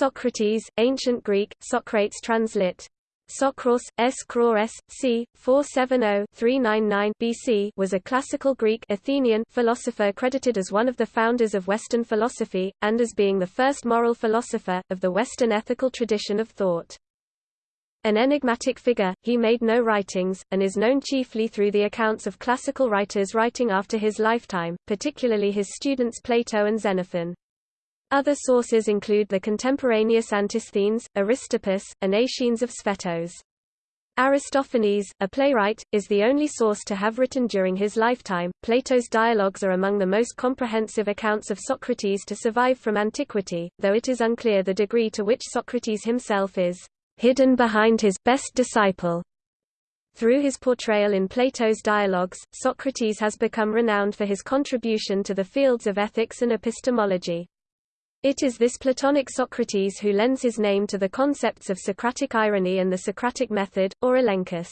Socrates, Ancient Greek, Socrates translit. Socros, S. C. 470-399 BC was a classical Greek Athenian philosopher credited as one of the founders of Western philosophy, and as being the first moral philosopher, of the Western ethical tradition of thought. An enigmatic figure, he made no writings, and is known chiefly through the accounts of classical writers writing after his lifetime, particularly his students Plato and Xenophon. Other sources include the contemporaneous Antisthenes, Aristippus, and Aeschines of Sphettus. Aristophanes, a playwright, is the only source to have written during his lifetime. Plato's dialogues are among the most comprehensive accounts of Socrates to survive from antiquity, though it is unclear the degree to which Socrates himself is hidden behind his best disciple. Through his portrayal in Plato's dialogues, Socrates has become renowned for his contribution to the fields of ethics and epistemology. It is this Platonic Socrates who lends his name to the concepts of Socratic irony and the Socratic method, or elenchus.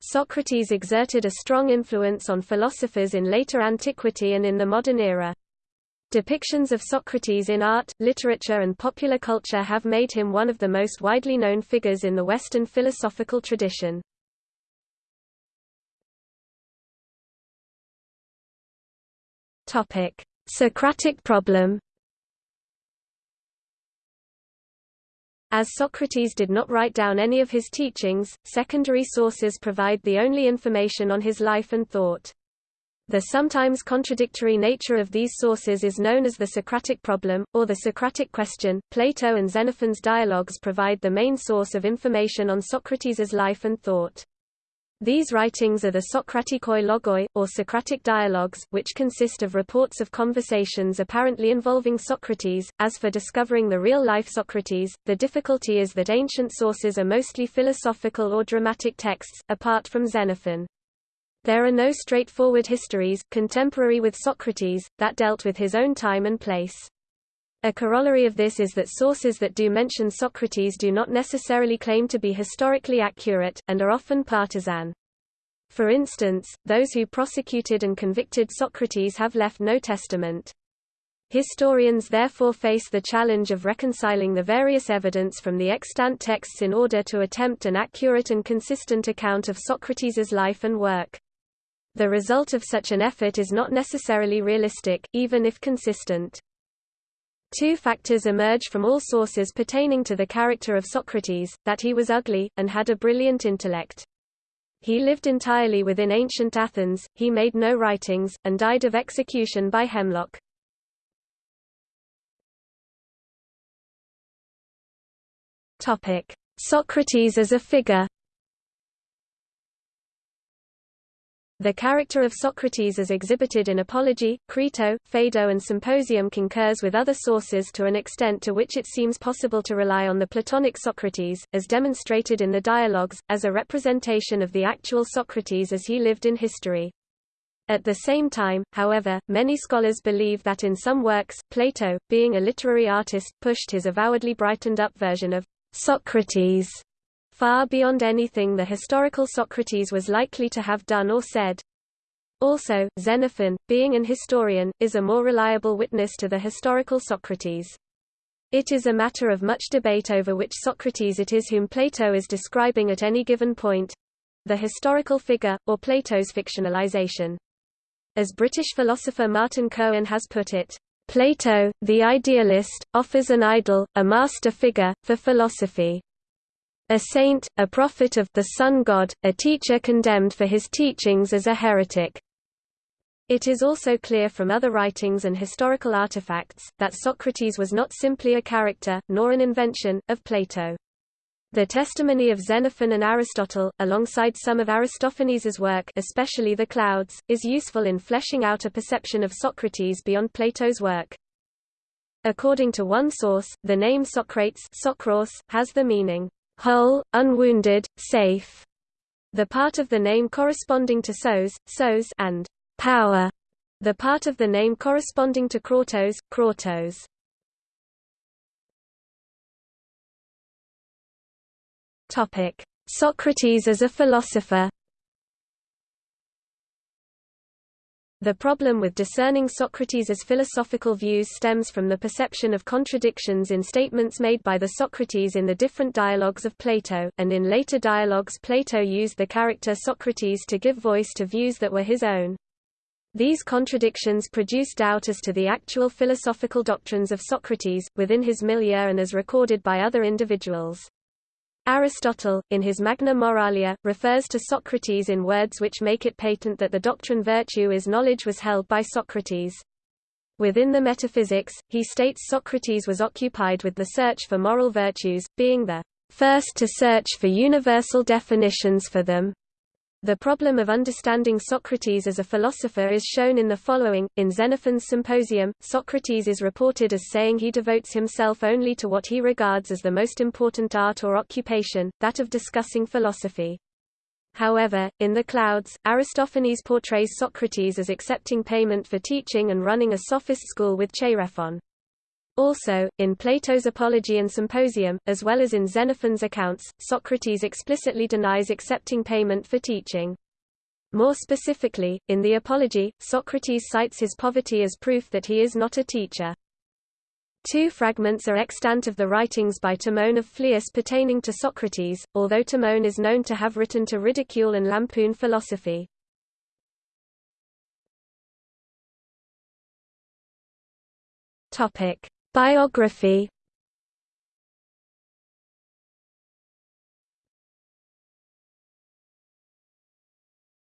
Socrates exerted a strong influence on philosophers in later antiquity and in the modern era. Depictions of Socrates in art, literature and popular culture have made him one of the most widely known figures in the Western philosophical tradition. Socratic problem As Socrates did not write down any of his teachings, secondary sources provide the only information on his life and thought. The sometimes contradictory nature of these sources is known as the Socratic problem, or the Socratic question. Plato and Xenophon's dialogues provide the main source of information on Socrates' life and thought. These writings are the Socratikoi logoi, or Socratic dialogues, which consist of reports of conversations apparently involving Socrates. As for discovering the real-life Socrates, the difficulty is that ancient sources are mostly philosophical or dramatic texts, apart from Xenophon. There are no straightforward histories, contemporary with Socrates, that dealt with his own time and place. A corollary of this is that sources that do mention Socrates do not necessarily claim to be historically accurate, and are often partisan. For instance, those who prosecuted and convicted Socrates have left no testament. Historians therefore face the challenge of reconciling the various evidence from the extant texts in order to attempt an accurate and consistent account of Socrates' life and work. The result of such an effort is not necessarily realistic, even if consistent. Two factors emerge from all sources pertaining to the character of Socrates, that he was ugly, and had a brilliant intellect. He lived entirely within ancient Athens, he made no writings, and died of execution by hemlock. Socrates as a figure The character of Socrates as exhibited in Apology, Crito, Phaedo and Symposium concurs with other sources to an extent to which it seems possible to rely on the Platonic Socrates, as demonstrated in the dialogues, as a representation of the actual Socrates as he lived in history. At the same time, however, many scholars believe that in some works, Plato, being a literary artist, pushed his avowedly brightened-up version of Socrates far beyond anything the historical Socrates was likely to have done or said. Also, Xenophon, being an historian, is a more reliable witness to the historical Socrates. It is a matter of much debate over which Socrates it is whom Plato is describing at any given point—the historical figure, or Plato's fictionalization. As British philosopher Martin Cohen has put it, Plato, the idealist, offers an idol, a master figure, for philosophy a saint, a prophet of the sun god, a teacher condemned for his teachings as a heretic. It is also clear from other writings and historical artifacts, that Socrates was not simply a character, nor an invention, of Plato. The testimony of Xenophon and Aristotle, alongside some of Aristophanes' work especially the Clouds, is useful in fleshing out a perception of Socrates beyond Plato's work. According to one source, the name Socrates has the meaning, whole, unwounded, safe. The part of the name corresponding to Sos, Sos and power. The part of the name corresponding to Kratos. Topic: Socrates as a philosopher. The problem with discerning Socrates' philosophical views stems from the perception of contradictions in statements made by the Socrates in the different dialogues of Plato, and in later dialogues Plato used the character Socrates to give voice to views that were his own. These contradictions produce doubt as to the actual philosophical doctrines of Socrates, within his milieu and as recorded by other individuals. Aristotle, in his Magna Moralia, refers to Socrates in words which make it patent that the doctrine virtue is knowledge was held by Socrates. Within the Metaphysics, he states Socrates was occupied with the search for moral virtues, being the first to search for universal definitions for them. The problem of understanding Socrates as a philosopher is shown in the following. In Xenophon's Symposium, Socrates is reported as saying he devotes himself only to what he regards as the most important art or occupation, that of discussing philosophy. However, in The Clouds, Aristophanes portrays Socrates as accepting payment for teaching and running a sophist school with Chaerephon. Also, in Plato's Apology and Symposium, as well as in Xenophon's accounts, Socrates explicitly denies accepting payment for teaching. More specifically, in the Apology, Socrates cites his poverty as proof that he is not a teacher. Two fragments are extant of the writings by Timon of Phlius pertaining to Socrates, although Timon is known to have written to ridicule and lampoon philosophy. Topic: Biography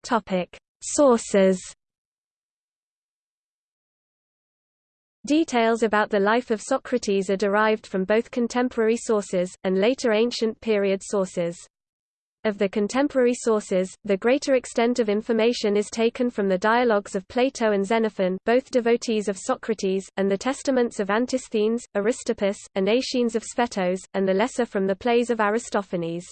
Topic: Sources. Details about the life of Socrates are derived from both contemporary sources, and later ancient period sources. Of the contemporary sources, the greater extent of information is taken from the dialogues of Plato and Xenophon both devotees of Socrates, and the testaments of Antisthenes, Aristippus, and Aeschines of Sphettus, and the lesser from the plays of Aristophanes.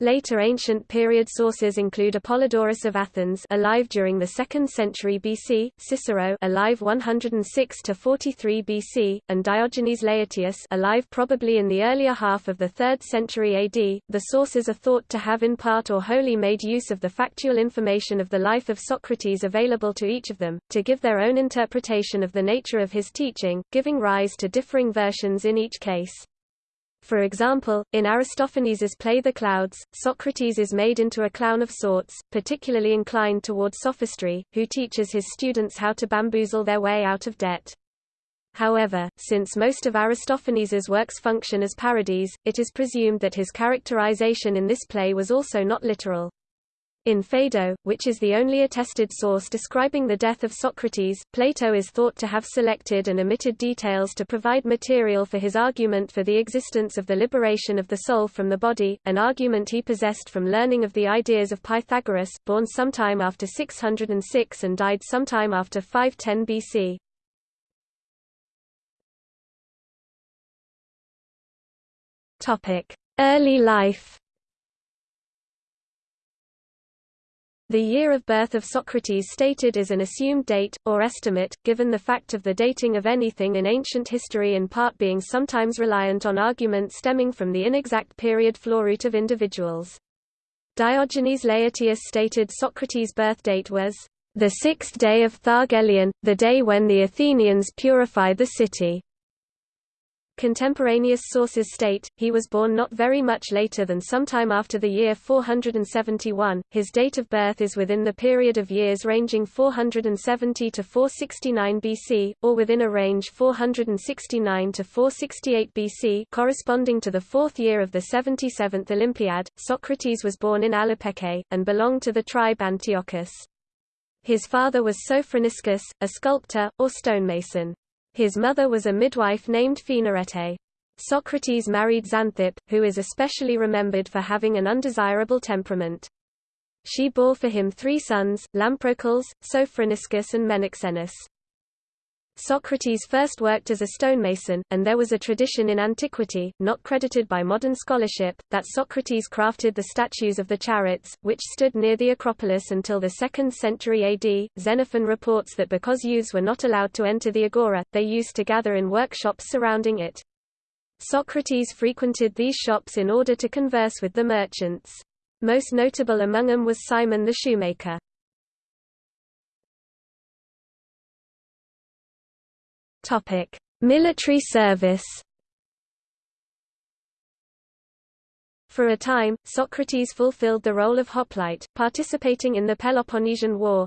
Later ancient period sources include Apollodorus of Athens alive during the 2nd century BC, Cicero alive 106 to 43 BC, and Diogenes Laertius alive probably in the earlier half of the 3rd century AD. The sources are thought to have in part or wholly made use of the factual information of the life of Socrates available to each of them, to give their own interpretation of the nature of his teaching, giving rise to differing versions in each case. For example, in Aristophanes's play The Clouds, Socrates is made into a clown of sorts, particularly inclined toward sophistry, who teaches his students how to bamboozle their way out of debt. However, since most of Aristophanes's works function as parodies, it is presumed that his characterization in this play was also not literal. In Phaedo, which is the only attested source describing the death of Socrates, Plato is thought to have selected and omitted details to provide material for his argument for the existence of the liberation of the soul from the body, an argument he possessed from learning of the ideas of Pythagoras, born sometime after 606 and died sometime after 510 BC. Early life The year of birth of Socrates stated is an assumed date, or estimate, given the fact of the dating of anything in ancient history in part being sometimes reliant on arguments stemming from the inexact period floruit of individuals. Diogenes Laertius stated Socrates' birth date was the sixth day of Thargelion, the day when the Athenians purify the city. Contemporaneous sources state, he was born not very much later than sometime after the year 471. His date of birth is within the period of years ranging 470 to 469 BC, or within a range 469 to 468 BC corresponding to the fourth year of the 77th Olympiad. Socrates was born in Alopeke, and belonged to the tribe Antiochis. His father was Sophroniscus, a sculptor, or stonemason. His mother was a midwife named Phaenarete. Socrates married Xanthippe, who is especially remembered for having an undesirable temperament. She bore for him three sons, Lamprocles, Sophroniscus and Menexenus. Socrates first worked as a stonemason, and there was a tradition in antiquity, not credited by modern scholarship, that Socrates crafted the statues of the chariots, which stood near the Acropolis until the 2nd century AD. Xenophon reports that because youths were not allowed to enter the agora, they used to gather in workshops surrounding it. Socrates frequented these shops in order to converse with the merchants. Most notable among them was Simon the shoemaker. Topic: Military service. For a time, Socrates fulfilled the role of hoplite, participating in the Peloponnesian War,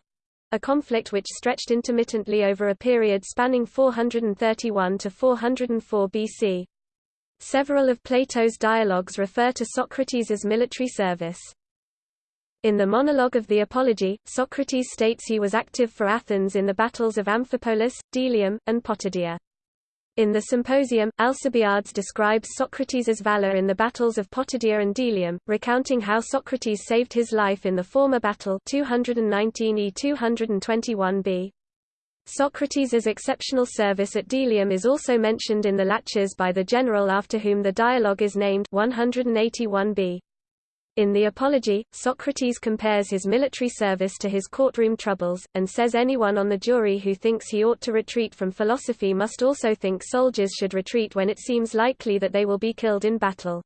a conflict which stretched intermittently over a period spanning 431 to 404 BC. Several of Plato's dialogues refer to Socrates' military service. In the monologue of the Apology, Socrates states he was active for Athens in the battles of Amphipolis, Delium, and Potidaea. In the Symposium, Alcibiades describes Socrates' valor in the battles of Potidaea and Delium, recounting how Socrates saved his life in the former battle 219e 221b. Socrates' exceptional service at Delium is also mentioned in the Laches by the general after whom the dialogue is named 181b. In the Apology, Socrates compares his military service to his courtroom troubles, and says anyone on the jury who thinks he ought to retreat from philosophy must also think soldiers should retreat when it seems likely that they will be killed in battle.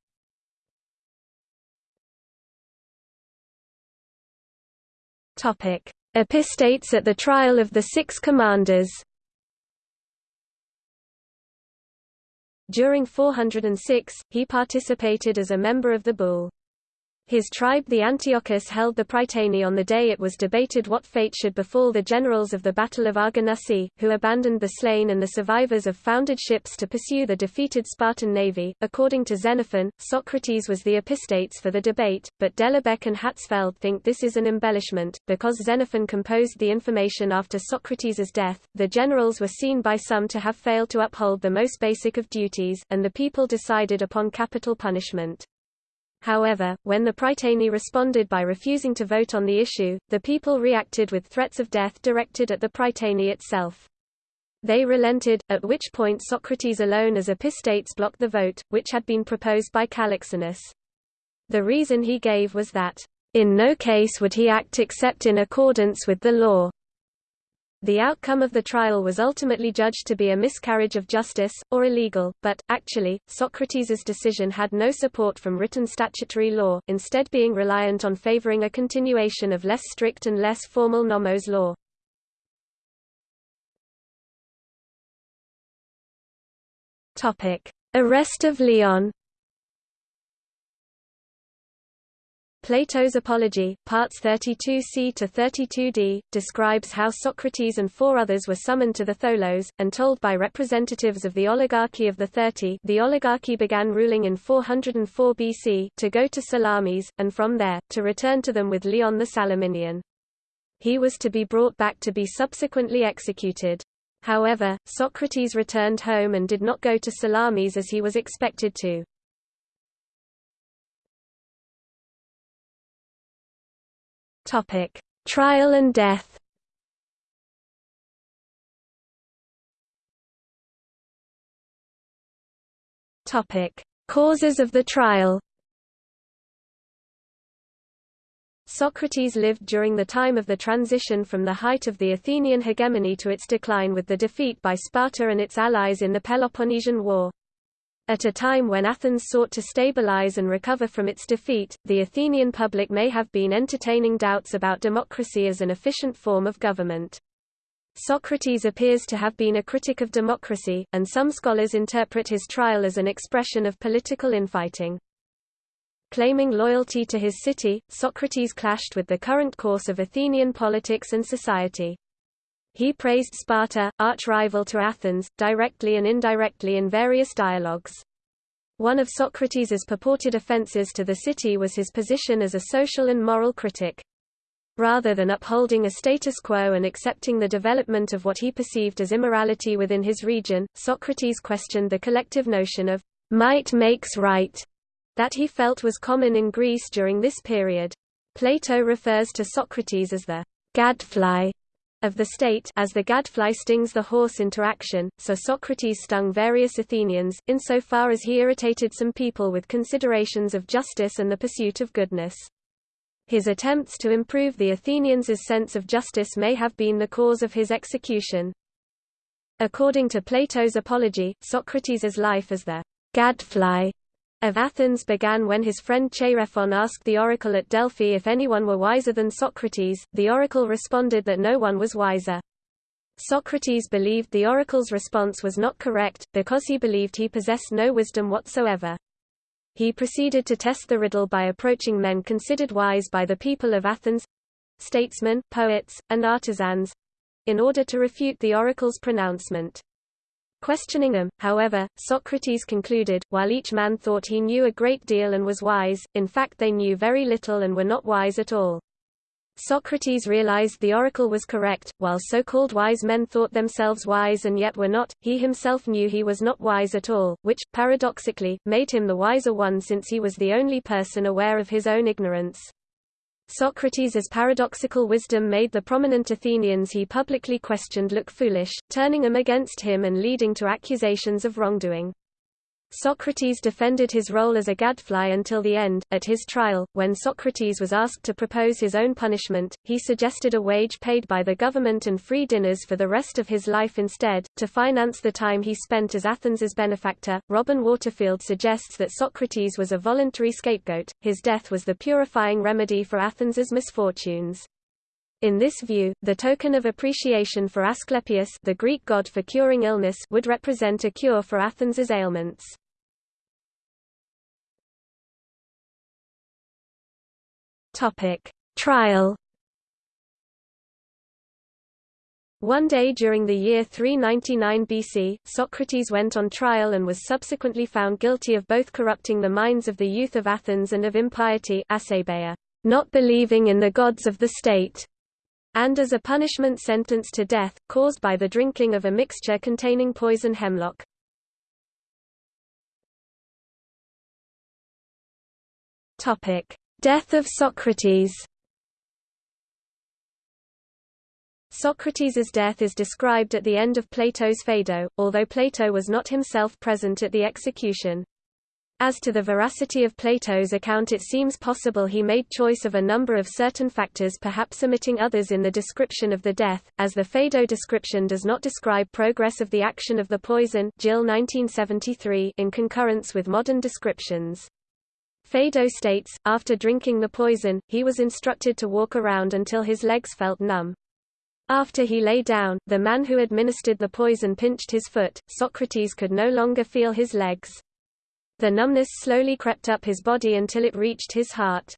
Epistates at the trial of the Six Commanders During 406, he participated as a member of the Boule his tribe the Antiochis held the Prytany on the day it was debated what fate should befall the generals of the Battle of Arginusae, who abandoned the slain and the survivors of founded ships to pursue the defeated Spartan navy. According to Xenophon, Socrates was the epistates for the debate, but Delebecque and Hatzfeld think this is an embellishment, because Xenophon composed the information after Socrates' death. The generals were seen by some to have failed to uphold the most basic of duties, and the people decided upon capital punishment. However, when the Prytanei responded by refusing to vote on the issue, the people reacted with threats of death directed at the Prytanei itself. They relented, at which point Socrates alone as epistates blocked the vote, which had been proposed by Callixeinus. The reason he gave was that, "...in no case would he act except in accordance with the law." The outcome of the trial was ultimately judged to be a miscarriage of justice, or illegal, but, actually, Socrates' decision had no support from written statutory law, instead being reliant on favoring a continuation of less strict and less formal nomos law. Arrest of Leon Plato's Apology, parts 32c to 32d, describes how Socrates and four others were summoned to the Tholos, and told by representatives of the oligarchy of the Thirty the oligarchy began ruling in 404 BC to go to Salamis, and from there, to return to them with Leon the Salaminian. He was to be brought back to be subsequently executed. However, Socrates returned home and did not go to Salamis as he was expected to. Topic: Trial and death. Topic: Causes of the trial. Socrates lived during the time of the transition from the height of the Athenian hegemony to its decline with the defeat by Sparta and its allies in the Peloponnesian War. At a time when Athens sought to stabilize and recover from its defeat, the Athenian public may have been entertaining doubts about democracy as an efficient form of government. Socrates appears to have been a critic of democracy, and some scholars interpret his trial as an expression of political infighting. Claiming loyalty to his city, Socrates clashed with the current course of Athenian politics and society. He praised Sparta, arch-rival to Athens, directly and indirectly in various dialogues. One of Socrates' purported offenses to the city was his position as a social and moral critic. Rather than upholding a status quo and accepting the development of what he perceived as immorality within his region, Socrates questioned the collective notion of might makes right that he felt was common in Greece during this period. Plato refers to Socrates as the gadfly of the state as the gadfly stings the horse into action, so Socrates stung various Athenians, insofar as he irritated some people with considerations of justice and the pursuit of goodness. His attempts to improve the Athenians' sense of justice may have been the cause of his execution. According to Plato's Apology, Socrates' life as the gadfly of Athens began when his friend Chaerephon asked the oracle at Delphi if anyone were wiser than Socrates. The oracle responded that no one was wiser. Socrates believed the oracle's response was not correct, because he believed he possessed no wisdom whatsoever. He proceeded to test the riddle by approaching men considered wise by the people of Athens—statesmen, poets, and artisans—in order to refute the oracle's pronouncement. Questioning them, however, Socrates concluded, while each man thought he knew a great deal and was wise, in fact they knew very little and were not wise at all. Socrates realized the oracle was correct, while so-called wise men thought themselves wise and yet were not, he himself knew he was not wise at all, which, paradoxically, made him the wiser one since he was the only person aware of his own ignorance. Socrates' paradoxical wisdom made the prominent Athenians he publicly questioned look foolish, turning them against him and leading to accusations of wrongdoing. Socrates defended his role as a gadfly until the end. At his trial, when Socrates was asked to propose his own punishment, he suggested a wage paid by the government and free dinners for the rest of his life instead, to finance the time he spent as Athens's benefactor. Robin Waterfield suggests that Socrates was a voluntary scapegoat, his death was the purifying remedy for Athens's misfortunes. In this view, the token of appreciation for Asclepius the Greek god for curing illness would represent a cure for Athens's ailments. Topic: Trial. One day during the year 399 BC, Socrates went on trial and was subsequently found guilty of both corrupting the minds of the youth of Athens and of impiety not believing in the gods of the state, and as a punishment sentenced to death, caused by the drinking of a mixture containing poison hemlock. Topic: Death of Socrates Socrates' death is described at the end of Plato's Phaedo, although Plato was not himself present at the execution. As to the veracity of Plato's account it seems possible he made choice of a number of certain factors perhaps omitting others in the description of the death, as the Phaedo description does not describe progress of the action of the poison Gill 1973 in concurrence with modern descriptions. Phaedo states, after drinking the poison, he was instructed to walk around until his legs felt numb. After he lay down, the man who administered the poison pinched his foot, Socrates could no longer feel his legs. The numbness slowly crept up his body until it reached his heart.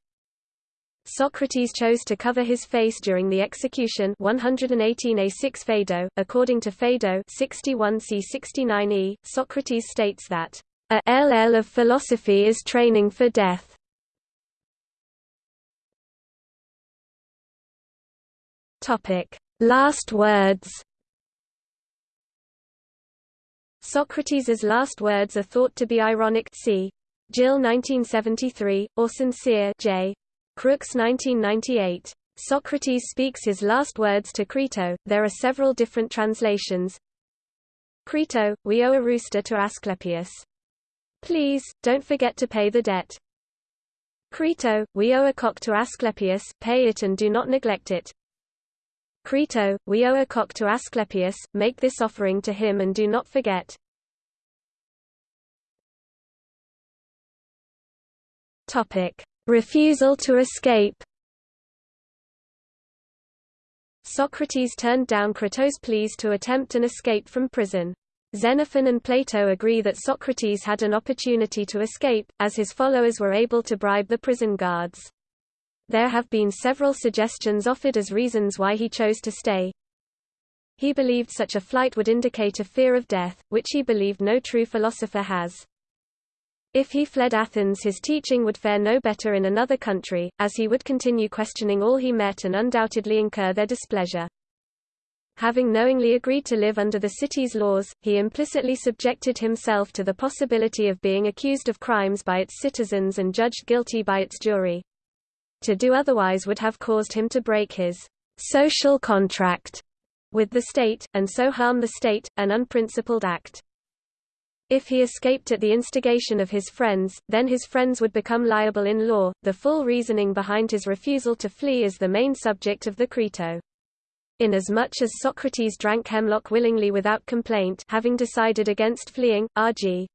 Socrates chose to cover his face during the execution 118a6 Phaedo. According to Phaedo 61c69e, Socrates states that a LL of philosophy is training for death. Topic: Last words. Socrates' last words are thought to be ironic c. Gill 1973, or sincere J. Crooks 1998. Socrates speaks his last words to Crito. There are several different translations. Crito, we owe a rooster to Asclepius. Please, don't forget to pay the debt. Crito, we owe a cock to Asclepius, pay it and do not neglect it. Crito, we owe a cock to Asclepius, make this offering to him and do not forget. Topic. Refusal to escape Socrates turned down Crito's pleas to attempt an escape from prison. Xenophon and Plato agree that Socrates had an opportunity to escape, as his followers were able to bribe the prison guards. There have been several suggestions offered as reasons why he chose to stay. He believed such a flight would indicate a fear of death, which he believed no true philosopher has. If he fled Athens his teaching would fare no better in another country, as he would continue questioning all he met and undoubtedly incur their displeasure. Having knowingly agreed to live under the city's laws, he implicitly subjected himself to the possibility of being accused of crimes by its citizens and judged guilty by its jury. To do otherwise would have caused him to break his social contract with the state, and so harm the state, an unprincipled act. If he escaped at the instigation of his friends, then his friends would become liable in law. The full reasoning behind his refusal to flee is the main subject of the Crito. Inasmuch as Socrates drank hemlock willingly without complaint having decided against fleeing, R.G.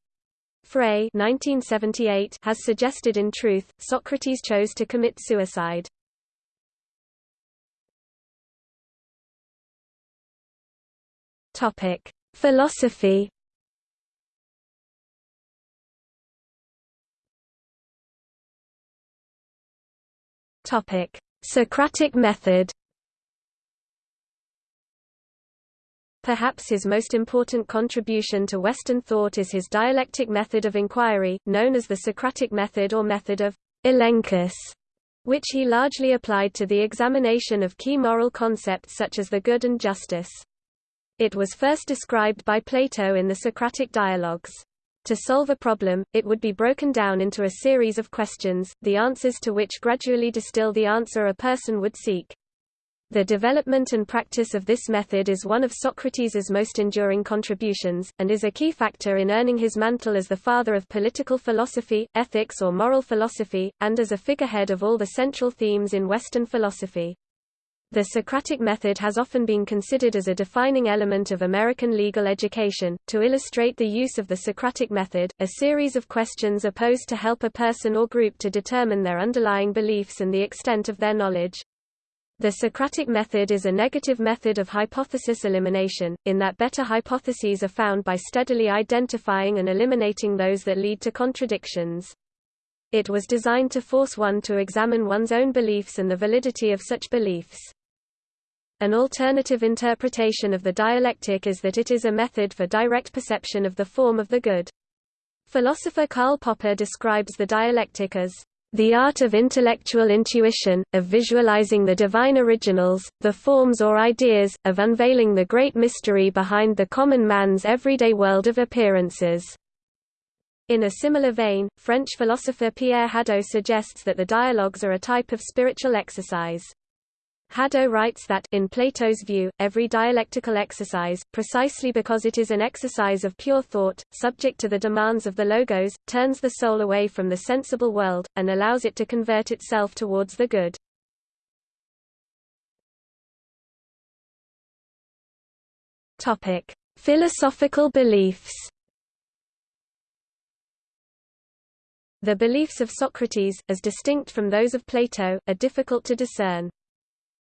Frey 1978 has suggested in truth, Socrates chose to commit suicide. Philosophy. Socratic method. Perhaps his most important contribution to Western thought is his dialectic method of inquiry, known as the Socratic method or method of elenchus, which he largely applied to the examination of key moral concepts such as the good and justice. It was first described by Plato in the Socratic dialogues. To solve a problem, it would be broken down into a series of questions, the answers to which gradually distill the answer a person would seek. The development and practice of this method is one of Socrates' most enduring contributions, and is a key factor in earning his mantle as the father of political philosophy, ethics or moral philosophy, and as a figurehead of all the central themes in Western philosophy. The Socratic method has often been considered as a defining element of American legal education. To illustrate the use of the Socratic method, a series of questions are posed to help a person or group to determine their underlying beliefs and the extent of their knowledge. The Socratic method is a negative method of hypothesis elimination, in that better hypotheses are found by steadily identifying and eliminating those that lead to contradictions. It was designed to force one to examine one's own beliefs and the validity of such beliefs. An alternative interpretation of the dialectic is that it is a method for direct perception of the form of the good. Philosopher Karl Popper describes the dialectic as the art of intellectual intuition, of visualizing the divine originals, the forms or ideas, of unveiling the great mystery behind the common man's everyday world of appearances. In a similar vein, French philosopher Pierre Hadot suggests that the dialogues are a type of spiritual exercise. Hadot writes that, in Plato's view, every dialectical exercise, precisely because it is an exercise of pure thought, subject to the demands of the logos, turns the soul away from the sensible world, and allows it to convert itself towards the good. Philosophical beliefs. The beliefs of Socrates, as distinct from those of Plato, are difficult to discern.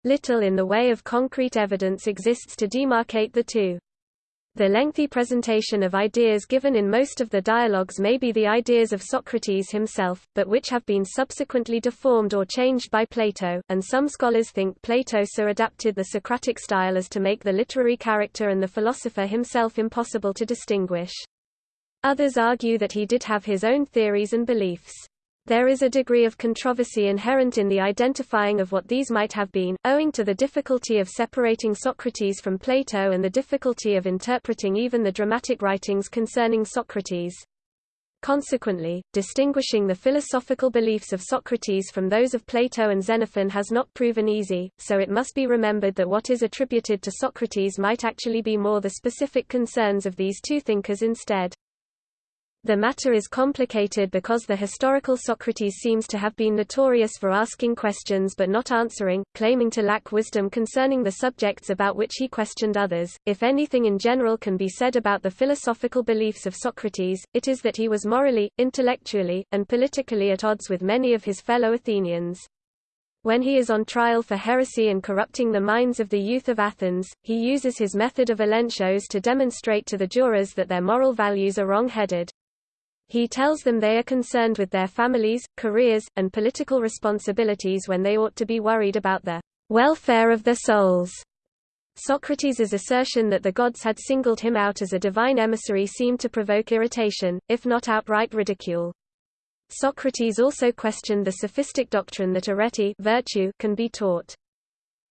Little in the way of concrete evidence exists to demarcate the two. The lengthy presentation of ideas given in most of the dialogues may be the ideas of Socrates himself, but which have been subsequently deformed or changed by Plato, and some scholars think Plato so adapted the Socratic style as to make the literary character and the philosopher himself impossible to distinguish. Others argue that he did have his own theories and beliefs. There is a degree of controversy inherent in the identifying of what these might have been, owing to the difficulty of separating Socrates from Plato and the difficulty of interpreting even the dramatic writings concerning Socrates. Consequently, distinguishing the philosophical beliefs of Socrates from those of Plato and Xenophon has not proven easy, so it must be remembered that what is attributed to Socrates might actually be more the specific concerns of these two thinkers instead. The matter is complicated because the historical Socrates seems to have been notorious for asking questions but not answering, claiming to lack wisdom concerning the subjects about which he questioned others. If anything in general can be said about the philosophical beliefs of Socrates, it is that he was morally, intellectually, and politically at odds with many of his fellow Athenians. When he is on trial for heresy and corrupting the minds of the youth of Athens, he uses his method of elenchos to demonstrate to the jurors that their moral values are wrong-headed. He tells them they are concerned with their families, careers, and political responsibilities when they ought to be worried about the welfare of their souls. Socrates' assertion that the gods had singled him out as a divine emissary seemed to provoke irritation, if not outright ridicule. Socrates also questioned the sophistic doctrine that arete virtue can be taught.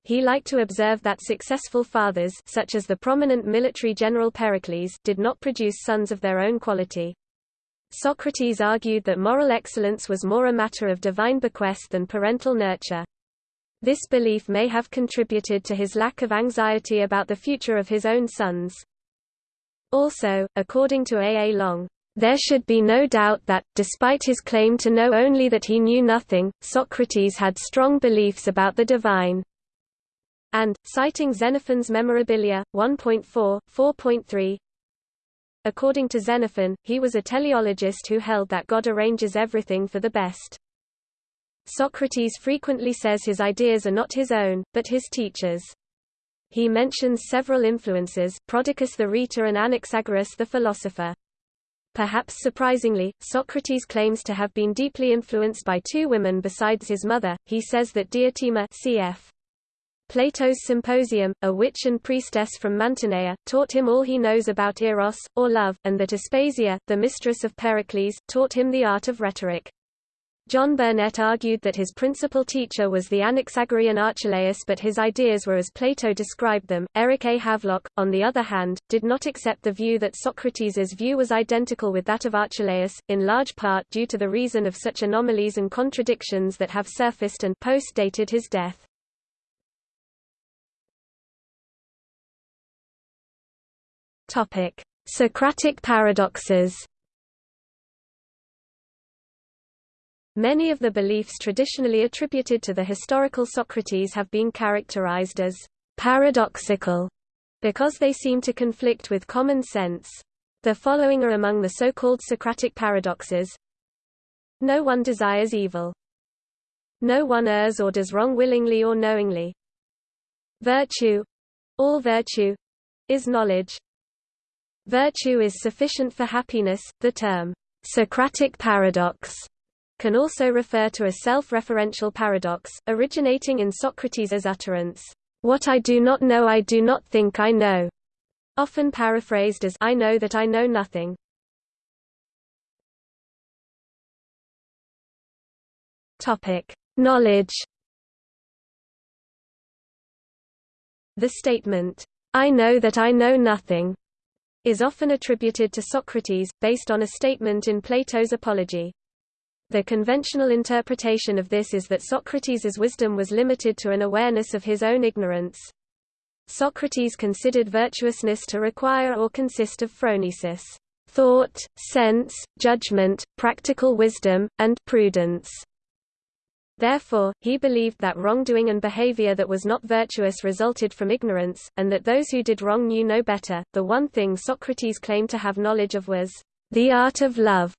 He liked to observe that successful fathers such as the prominent military general Pericles did not produce sons of their own quality. Socrates argued that moral excellence was more a matter of divine bequest than parental nurture. This belief may have contributed to his lack of anxiety about the future of his own sons. Also, according to A. A. Long, there should be no doubt that, despite his claim to know only that he knew nothing, Socrates had strong beliefs about the divine. And, citing Xenophon's Memorabilia, 1.4, 4.3, According to Xenophon, he was a teleologist who held that God arranges everything for the best. Socrates frequently says his ideas are not his own, but his teacher's. He mentions several influences, Prodicus the rhetor and Anaxagoras the philosopher. Perhaps surprisingly, Socrates claims to have been deeply influenced by two women besides his mother. He says that Diotima cf. Plato's Symposium, a witch and priestess from Mantinea, taught him all he knows about eros, or love, and that Aspasia, the mistress of Pericles, taught him the art of rhetoric. John Burnet argued that his principal teacher was the Anaxagorean Archelaus but his ideas were as Plato described them. Eric A. Havelock, on the other hand, did not accept the view that Socrates' view was identical with that of Archelaus, in large part due to the reason of such anomalies and contradictions that have surfaced and post-dated his death. Topic: Socratic paradoxes. Many of the beliefs traditionally attributed to the historical Socrates have been characterized as paradoxical because they seem to conflict with common sense. The following are among the so-called Socratic paradoxes. No one desires evil. No one errs or does wrong willingly or knowingly. Virtue all virtue is knowledge. Virtue is sufficient for happiness. The term Socratic paradox can also refer to a self-referential paradox, originating in Socrates' utterance, "'What I do not know I do not think I know'", often paraphrased as I know that I know nothing. Topic: Knowledge. The statement, I know that I know nothing, is often attributed to Socrates, based on a statement in Plato's Apology. The conventional interpretation of this is that Socrates' wisdom was limited to an awareness of his own ignorance. Socrates considered virtuousness to require or consist of phronesis thought, sense, judgment, practical wisdom, and prudence. Therefore, he believed that wrongdoing and behavior that was not virtuous resulted from ignorance, and that those who did wrong knew no better. The one thing Socrates claimed to have knowledge of was the art of love,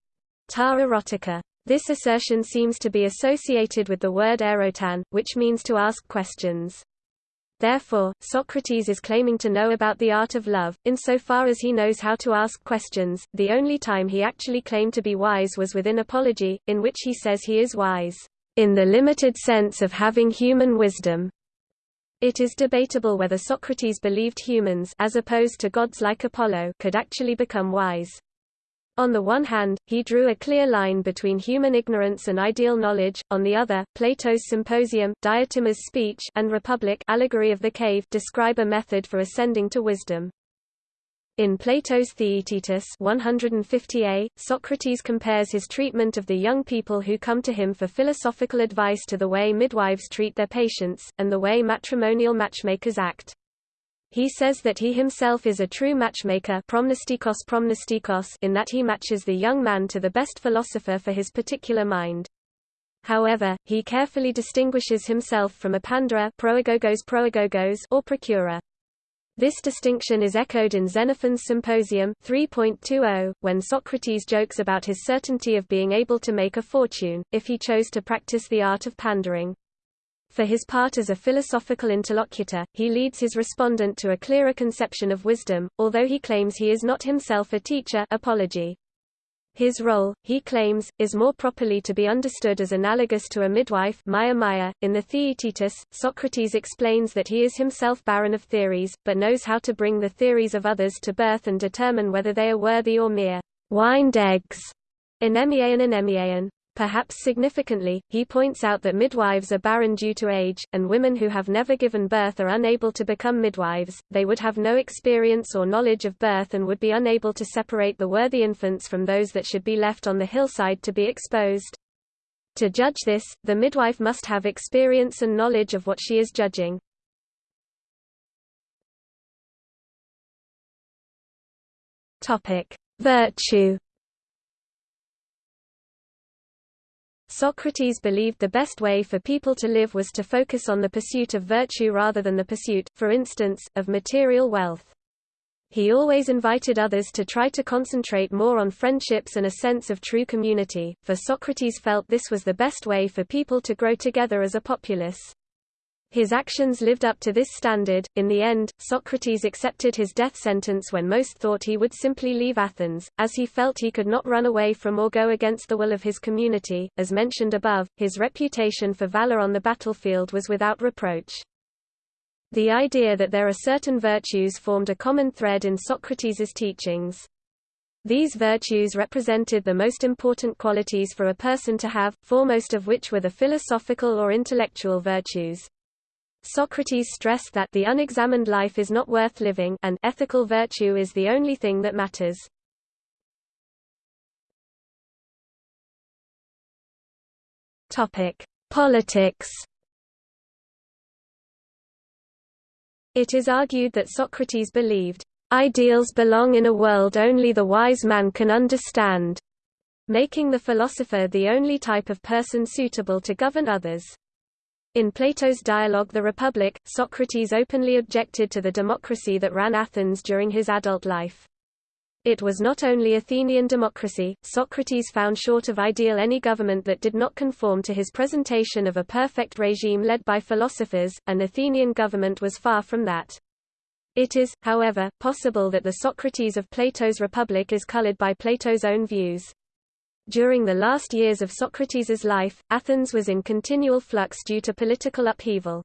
ta erotica. This assertion seems to be associated with the word erotan, which means to ask questions. Therefore, Socrates is claiming to know about the art of love, insofar as he knows how to ask questions. The only time he actually claimed to be wise was within Apology, in which he says he is wise, in the limited sense of having human wisdom. It is debatable whether Socrates believed humans as opposed to gods like Apollo could actually become wise. On the one hand, he drew a clear line between human ignorance and ideal knowledge, on the other, Plato's Symposium, Diotima's speech and Republic allegory of the cave describe a method for ascending to wisdom. In Plato's Theaetetus 150a, Socrates compares his treatment of the young people who come to him for philosophical advice to the way midwives treat their patients, and the way matrimonial matchmakers act. He says that he himself is a true matchmaker promnostikos promnostikos in that he matches the young man to the best philosopher for his particular mind. However, he carefully distinguishes himself from a proagogos or procurer. This distinction is echoed in Xenophon's Symposium 3.20, when Socrates jokes about his certainty of being able to make a fortune, if he chose to practice the art of pandering. For his part as a philosophical interlocutor, he leads his respondent to a clearer conception of wisdom, although he claims he is not himself a teacher apology. His role, he claims, is more properly to be understood as analogous to a midwife Maya Maya. .In the Theaetetus, Socrates explains that he is himself barren of theories, but knows how to bring the theories of others to birth and determine whether they are worthy or mere wind eggs. Anemiaion anemiaion. Perhaps significantly, he points out that midwives are barren due to age, and women who have never given birth are unable to become midwives, they would have no experience or knowledge of birth and would be unable to separate the worthy infants from those that should be left on the hillside to be exposed. To judge this, the midwife must have experience and knowledge of what she is judging. Virtue Socrates believed the best way for people to live was to focus on the pursuit of virtue rather than the pursuit, for instance, of material wealth. He always invited others to try to concentrate more on friendships and a sense of true community, for Socrates felt this was the best way for people to grow together as a populace. His actions lived up to this standard. In the end, Socrates accepted his death sentence when most thought he would simply leave Athens, as he felt he could not run away from or go against the will of his community. As mentioned above, his reputation for valor on the battlefield was without reproach. The idea that there are certain virtues formed a common thread in Socrates' teachings. These virtues represented the most important qualities for a person to have, foremost of which were the philosophical or intellectual virtues. Socrates stressed that the unexamined life is not worth living and ethical virtue is the only thing that matters. Topic: Politics. It is argued that Socrates believed, "...ideals belong in a world only the wise man can understand", making the philosopher the only type of person suitable to govern others. In Plato's dialogue The Republic, Socrates openly objected to the democracy that ran Athens during his adult life. It was not only Athenian democracy, Socrates found short of ideal any government that did not conform to his presentation of a perfect regime led by philosophers, and Athenian government was far from that. It is, however, possible that the Socrates of Plato's Republic is colored by Plato's own views. During the last years of Socrates' life, Athens was in continual flux due to political upheaval.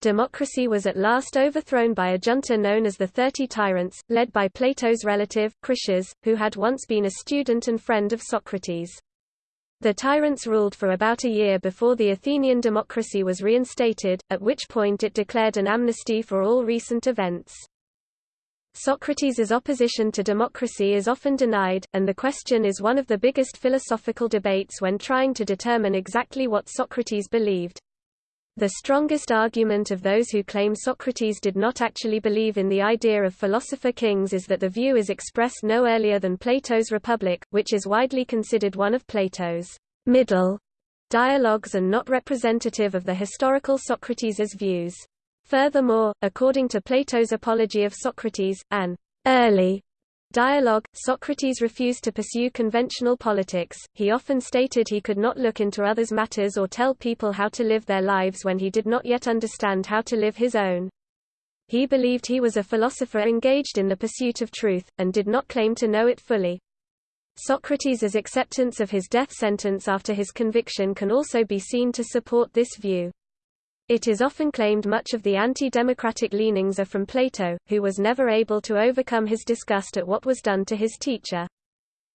Democracy was at last overthrown by a junta known as the Thirty Tyrants, led by Plato's relative, Critias, who had once been a student and friend of Socrates. The tyrants ruled for about a year before the Athenian democracy was reinstated, at which point it declared an amnesty for all recent events. Socrates' opposition to democracy is often denied, and the question is one of the biggest philosophical debates when trying to determine exactly what Socrates believed. The strongest argument of those who claim Socrates did not actually believe in the idea of philosopher kings is that the view is expressed no earlier than Plato's Republic, which is widely considered one of Plato's middle dialogues and not representative of the historical Socrates' views. Furthermore, according to Plato's Apology of Socrates, an early dialogue, Socrates refused to pursue conventional politics, he often stated he could not look into others' matters or tell people how to live their lives when he did not yet understand how to live his own. He believed he was a philosopher engaged in the pursuit of truth, and did not claim to know it fully. Socrates' acceptance of his death sentence after his conviction can also be seen to support this view. It is often claimed much of the anti-democratic leanings are from Plato, who was never able to overcome his disgust at what was done to his teacher.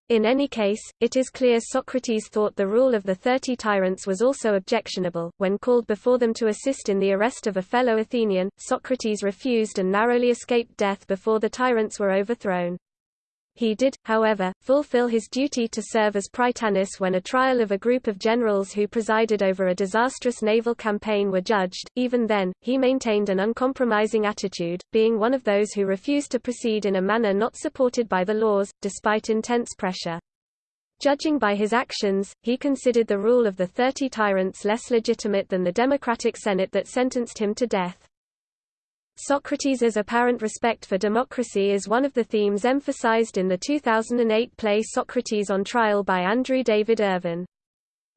In any case, it is clear Socrates thought the rule of the thirty tyrants was also objectionable. When called before them to assist in the arrest of a fellow Athenian, Socrates refused and narrowly escaped death before the tyrants were overthrown. He did, however, fulfill his duty to serve as Prytanis when a trial of a group of generals who presided over a disastrous naval campaign were judged. Even then, he maintained an uncompromising attitude, being one of those who refused to proceed in a manner not supported by the laws, despite intense pressure. Judging by his actions, he considered the rule of the Thirty Tyrants less legitimate than the democratic Senate that sentenced him to death. Socrates' apparent respect for democracy is one of the themes emphasized in the 2008 play Socrates on Trial by Andrew David Irvin.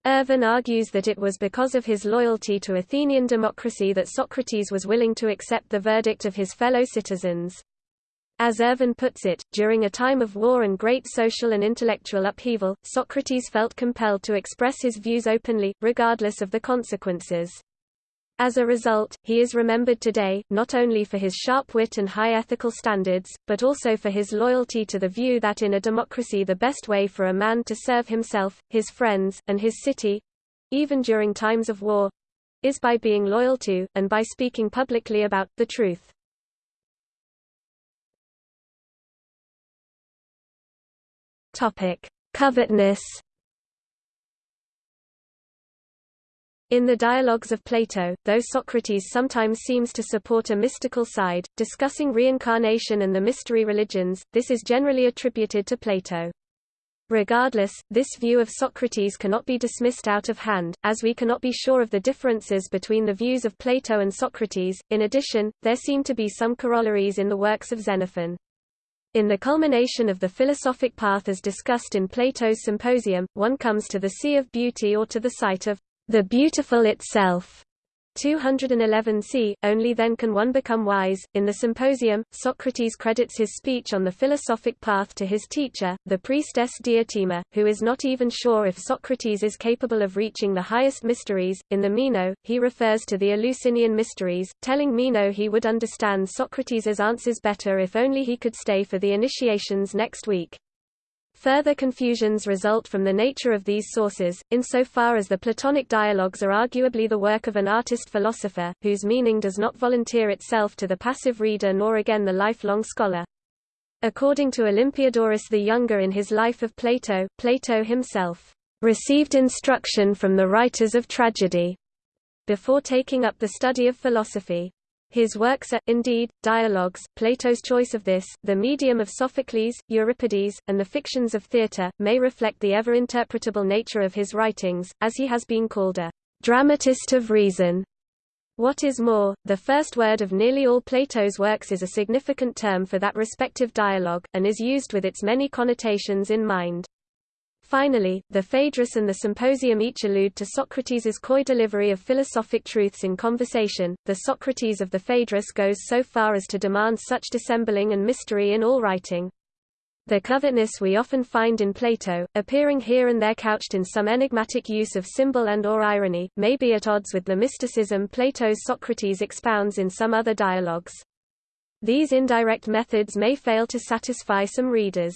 Irvin argues that it was because of his loyalty to Athenian democracy that Socrates was willing to accept the verdict of his fellow citizens. As Irvin puts it, during a time of war and great social and intellectual upheaval, Socrates felt compelled to express his views openly, regardless of the consequences. As a result, he is remembered today, not only for his sharp wit and high ethical standards, but also for his loyalty to the view that in a democracy the best way for a man to serve himself, his friends, and his city—even during times of war—is by being loyal to, and by speaking publicly about, the truth. Covetousness In the dialogues of Plato, though Socrates sometimes seems to support a mystical side, discussing reincarnation and the mystery religions, this is generally attributed to Plato. Regardless, this view of Socrates cannot be dismissed out of hand, as we cannot be sure of the differences between the views of Plato and Socrates. In addition, there seem to be some corollaries in the works of Xenophon. In the culmination of the philosophic path as discussed in Plato's Symposium, one comes to the sea of beauty or to the sight of the beautiful itself, 211c, only then can one become wise. In the Symposium, Socrates credits his speech on the philosophic path to his teacher, the priestess Diotima, who is not even sure if Socrates is capable of reaching the highest mysteries. In the Meno, he refers to the Eleusinian mysteries, telling Meno he would understand Socrates' answers better if only he could stay for the initiations next week. Further confusions result from the nature of these sources, insofar as the Platonic dialogues are arguably the work of an artist-philosopher, whose meaning does not volunteer itself to the passive reader nor again the lifelong scholar. According to Olympiodorus the Younger in his Life of Plato, Plato himself received instruction from the writers of tragedy before taking up the study of philosophy. His works are, indeed, dialogues. Plato's choice of this, the medium of Sophocles, Euripides, and the fictions of theatre, may reflect the ever-interpretable nature of his writings, as he has been called a dramatist of reason. What is more, the first word of nearly all Plato's works is a significant term for that respective dialogue, and is used with its many connotations in mind. Finally, the Phaedrus and the Symposium each allude to Socrates' coy delivery of philosophic truths in conversation. The Socrates of the Phaedrus goes so far as to demand such dissembling and mystery in all writing. The covetousness we often find in Plato, appearing here and there couched in some enigmatic use of symbol and or irony, may be at odds with the mysticism Plato's Socrates expounds in some other dialogues. These indirect methods may fail to satisfy some readers.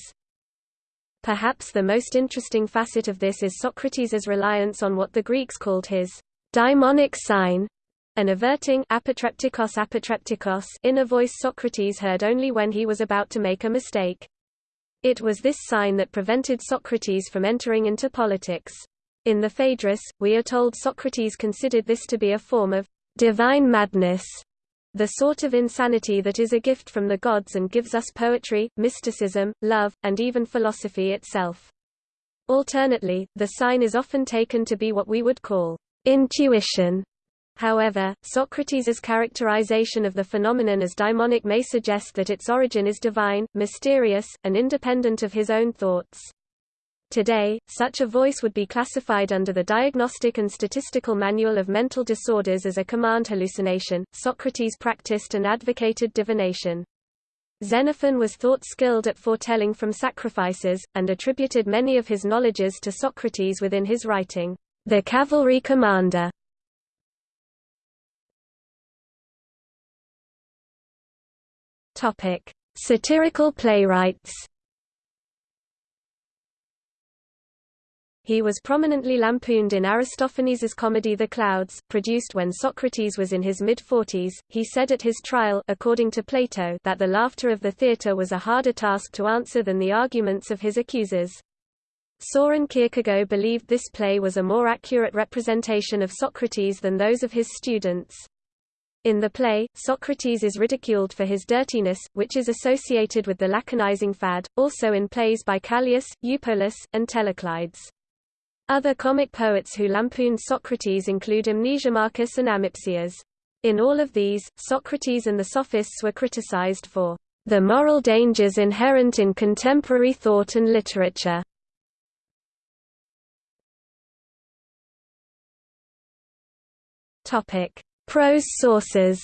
Perhaps the most interesting facet of this is Socrates' reliance on what the Greeks called his daimonic sign, an averting apotreptikos apotreptikos inner voice Socrates heard only when he was about to make a mistake. It was this sign that prevented Socrates from entering into politics. In the Phaedrus, we are told Socrates considered this to be a form of divine madness, the sort of insanity that is a gift from the gods and gives us poetry, mysticism, love, and even philosophy itself. Alternately, the sign is often taken to be what we would call intuition. However, Socrates' characterization of the phenomenon as daimonic may suggest that its origin is divine, mysterious, and independent of his own thoughts. Today, such a voice would be classified under the Diagnostic and Statistical Manual of Mental Disorders as a command hallucination. Socrates practiced and advocated divination. Xenophon was thought skilled at foretelling from sacrifices, and attributed many of his knowledges to Socrates within his writing, The Cavalry Commander. Satirical playwrights. He was prominently lampooned in Aristophanes' comedy The Clouds, produced when Socrates was in his mid-forties. He said at his trial according to Plato that the laughter of the theatre was a harder task to answer than the arguments of his accusers. Soren Kierkegaard believed this play was a more accurate representation of Socrates than those of his students. In the play, Socrates is ridiculed for his dirtiness, which is associated with the laconizing fad, also in plays by Callias, Eupolis, and Telecleides. Other comic poets who lampooned Socrates include Mnesimachus and Amipsias. In all of these, Socrates and the Sophists were criticized for the moral dangers inherent in contemporary thought and literature. Prose sources.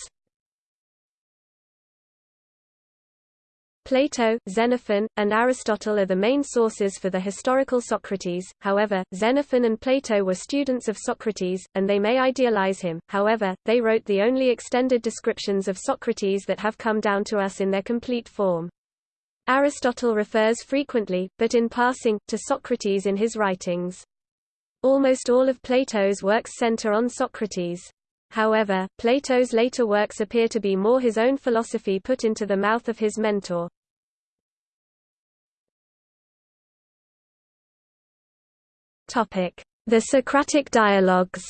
Plato, Xenophon, and Aristotle are the main sources for the historical Socrates, however, Xenophon and Plato were students of Socrates, and they may idealize him, however, they wrote the only extended descriptions of Socrates that have come down to us in their complete form. Aristotle refers frequently, but in passing, to Socrates in his writings. Almost all of Plato's works center on Socrates. However, Plato's later works appear to be more his own philosophy put into the mouth of his mentor. The Socratic dialogues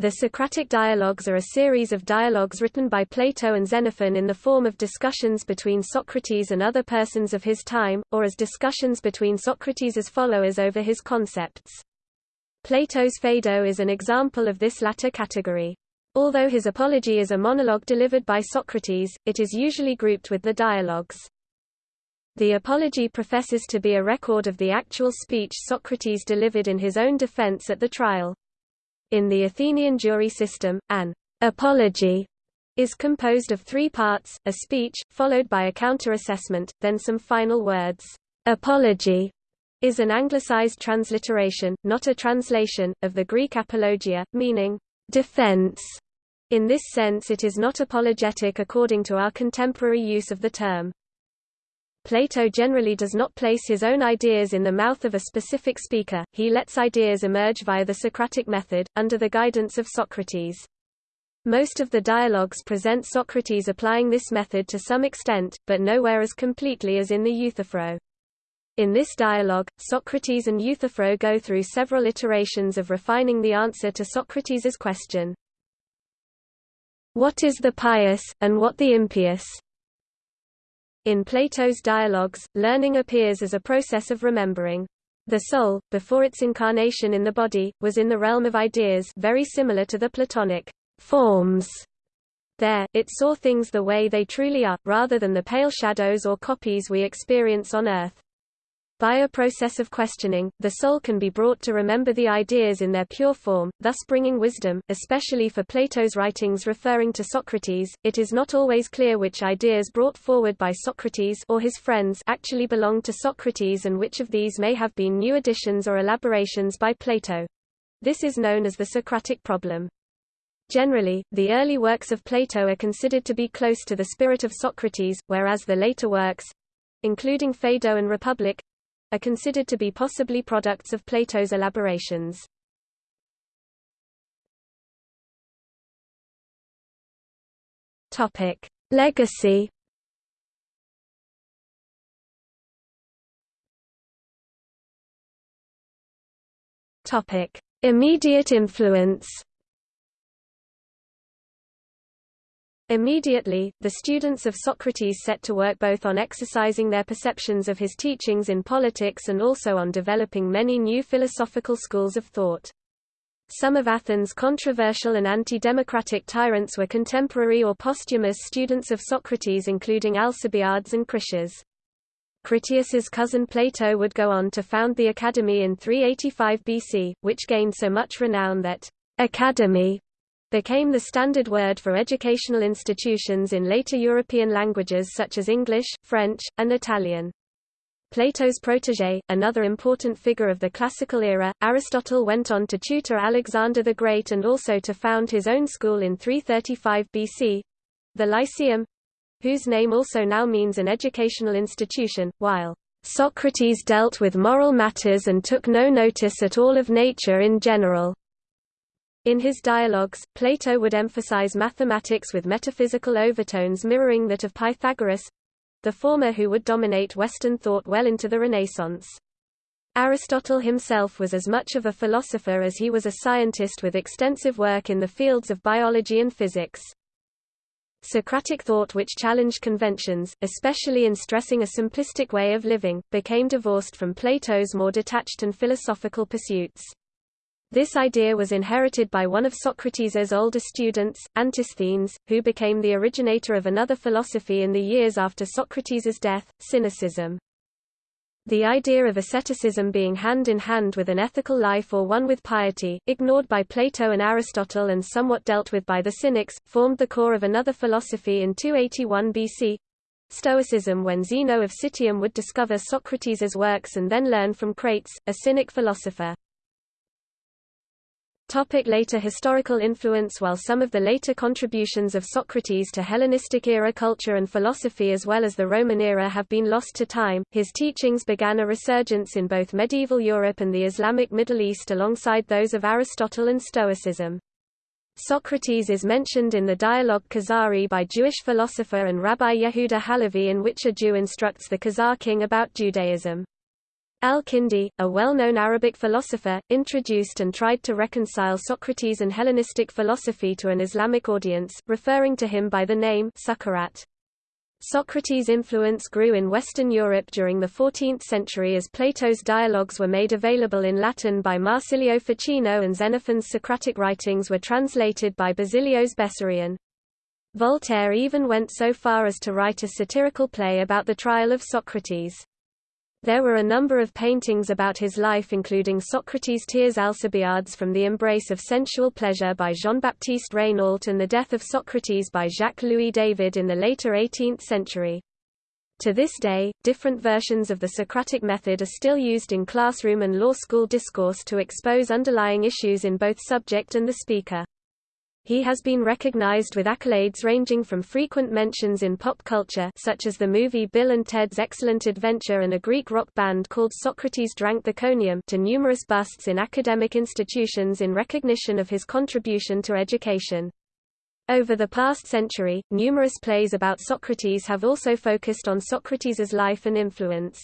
The Socratic dialogues are a series of dialogues written by Plato and Xenophon in the form of discussions between Socrates and other persons of his time, or as discussions between Socrates' followers over his concepts. Plato's Phaedo is an example of this latter category. Although his apology is a monologue delivered by Socrates, it is usually grouped with the dialogues. The apology professes to be a record of the actual speech Socrates delivered in his own defense at the trial. In the Athenian jury system, an apology is composed of three parts, a speech, followed by a counter-assessment, then some final words. Apology is an anglicized transliteration, not a translation, of the Greek apologia, meaning defense. In this sense it is not apologetic according to our contemporary use of the term. Plato generally does not place his own ideas in the mouth of a specific speaker, he lets ideas emerge via the Socratic method, under the guidance of Socrates. Most of the dialogues present Socrates applying this method to some extent, but nowhere as completely as in the Euthyphro. In this dialogue, Socrates and Euthyphro go through several iterations of refining the answer to Socrates's question. What is the pious, and what the impious? In Plato's dialogues, learning appears as a process of remembering. The soul, before its incarnation in the body, was in the realm of ideas very similar to the Platonic forms. There, it saw things the way they truly are, rather than the pale shadows or copies we experience on earth. By a process of questioning, the soul can be brought to remember the ideas in their pure form, thus bringing wisdom, especially for Plato's writings referring to Socrates. It is not always clear which ideas brought forward by Socrates or his friends actually belonged to Socrates and which of these may have been new additions or elaborations by Plato. This is known as the Socratic problem. Generally, the early works of Plato are considered to be close to the spirit of Socrates, whereas the later works including Phaedo and Republic are considered to be possibly products of Plato's elaborations. Topic: Legacy. Topic: Immediate influence. Immediately, the students of Socrates set to work both on exercising their perceptions of his teachings in politics and also on developing many new philosophical schools of thought. Some of Athens' controversial and anti-democratic tyrants were contemporary or posthumous students of Socrates including Alcibiades and Critias. Critias's cousin Plato would go on to found the Academy in 385 BC, which gained so much renown that academy became the standard word for educational institutions in later European languages such as English, French, and Italian. Plato's protégé, another important figure of the classical era, Aristotle went on to tutor Alexander the Great and also to found his own school in 335 BC—the Lyceum, whose name also now means an educational institution, while Socrates dealt with moral matters and took no notice at all of nature in general. In his dialogues, Plato would emphasize mathematics with metaphysical overtones mirroring that of Pythagoras—the former who would dominate Western thought well into the Renaissance. Aristotle himself was as much of a philosopher as he was a scientist with extensive work in the fields of biology and physics. Socratic thought which challenged conventions, especially in stressing a simplistic way of living, became divorced from Plato's more detached and philosophical pursuits. This idea was inherited by one of Socrates' older students, Antisthenes, who became the originator of another philosophy in the years after Socrates' death, Cynicism. The idea of asceticism being hand in hand with an ethical life or one with piety, ignored by Plato and Aristotle and somewhat dealt with by the Cynics, formed the core of another philosophy in 281 BC, Stoicism when Zeno of Citium would discover Socrates' works and then learn from Crates, a Cynic philosopher. Topic later historical influence While some of the later contributions of Socrates to Hellenistic-era culture and philosophy as well as the Roman era have been lost to time, his teachings began a resurgence in both medieval Europe and the Islamic Middle East alongside those of Aristotle and Stoicism. Socrates is mentioned in the dialogue Kuzari by Jewish philosopher and Rabbi Yehuda Halevi in which a Jew instructs the Khazar king about Judaism. Al-Kindi, a well-known Arabic philosopher, introduced and tried to reconcile Socrates and Hellenistic philosophy to an Islamic audience, referring to him by the name Sukharat. Socrates' influence grew in Western Europe during the 14th century as Plato's dialogues were made available in Latin by Marsilio Ficino and Xenophon's Socratic writings were translated by Basilios Bessarion. Voltaire even went so far as to write a satirical play about the trial of Socrates. There were a number of paintings about his life including Socrates' Tears Alcibiades from the Embrace of Sensual Pleasure by Jean-Baptiste Regnault and The Death of Socrates by Jacques-Louis David in the later 18th century. To this day, different versions of the Socratic method are still used in classroom and law school discourse to expose underlying issues in both subject and the speaker. He has been recognized with accolades ranging from frequent mentions in pop culture such as the movie Bill and Ted's Excellent Adventure and a Greek rock band called Socrates Drank the Conium to numerous busts in academic institutions in recognition of his contribution to education. Over the past century, numerous plays about Socrates have also focused on Socrates' life and influence.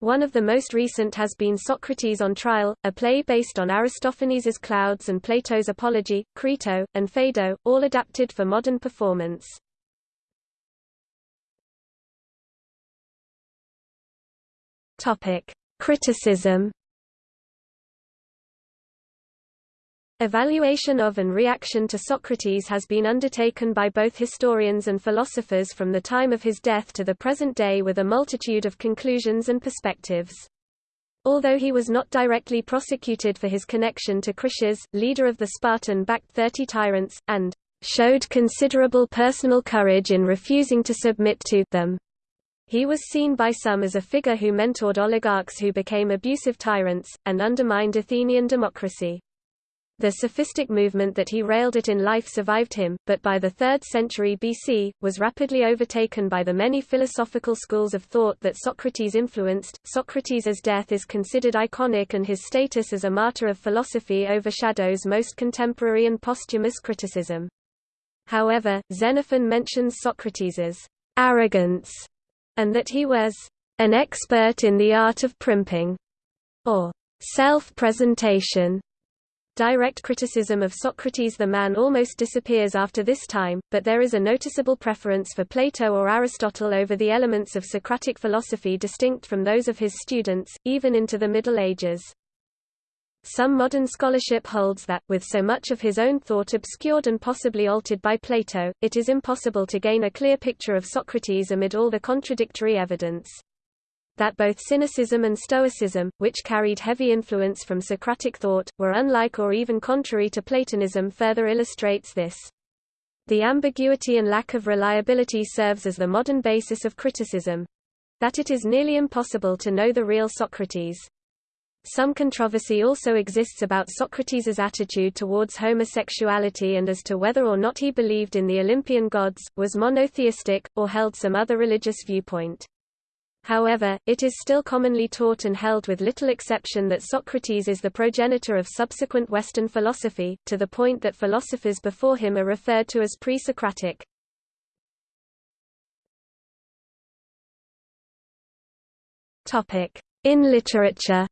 One of the most recent has been Socrates on Trial, a play based on Aristophanes' Clouds and Plato's Apology, Crito, and Phaedo, all adapted for modern performance. Criticism Evaluation of and reaction to Socrates has been undertaken by both historians and philosophers from the time of his death to the present day with a multitude of conclusions and perspectives. Although he was not directly prosecuted for his connection to Critias, leader of the Spartan-backed Thirty Tyrants, and showed considerable personal courage in refusing to submit to them. He was seen by some as a figure who mentored oligarchs who became abusive tyrants, and undermined Athenian democracy. The sophistic movement that he railed at in life survived him, but by the 3rd century BC, was rapidly overtaken by the many philosophical schools of thought that Socrates influenced. Socrates' death is considered iconic and his status as a martyr of philosophy overshadows most contemporary and posthumous criticism. However, Xenophon mentions Socrates' arrogance, and that he was an expert in the art of primping, or self-presentation, Direct criticism of Socrates the man almost disappears after this time, but there is a noticeable preference for Plato or Aristotle over the elements of Socratic philosophy distinct from those of his students, even into the Middle Ages. Some modern scholarship holds that, with so much of his own thought obscured and possibly altered by Plato, it is impossible to gain a clear picture of Socrates amid all the contradictory evidence that both Cynicism and Stoicism, which carried heavy influence from Socratic thought, were unlike or even contrary to Platonism further illustrates this. The ambiguity and lack of reliability serves as the modern basis of criticism that it is nearly impossible to know the real Socrates. Some controversy also exists about Socrates' attitude towards homosexuality and as to whether or not he believed in the Olympian gods, was monotheistic, or held some other religious viewpoint. However, it is still commonly taught and held with little exception that Socrates is the progenitor of subsequent Western philosophy, to the point that philosophers before him are referred to as pre-Socratic. In literature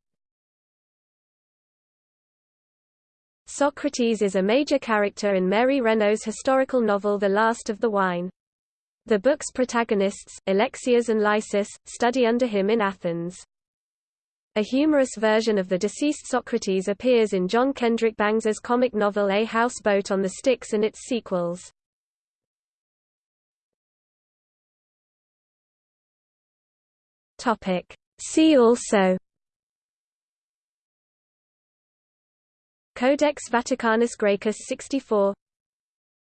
Socrates is a major character in Mary Renault's historical novel The Last of the Wine. The book's protagonists, Alexias and Lysis, study under him in Athens. A humorous version of the deceased Socrates appears in John Kendrick Bangs's comic novel A Houseboat on the Styx and its sequels. See also Codex Vaticanus Graecus 64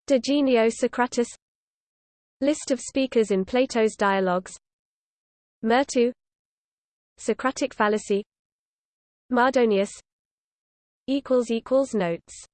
De Genio Socratis List of speakers in Plato's dialogues. Myrto Socratic fallacy. Mardonius. Notes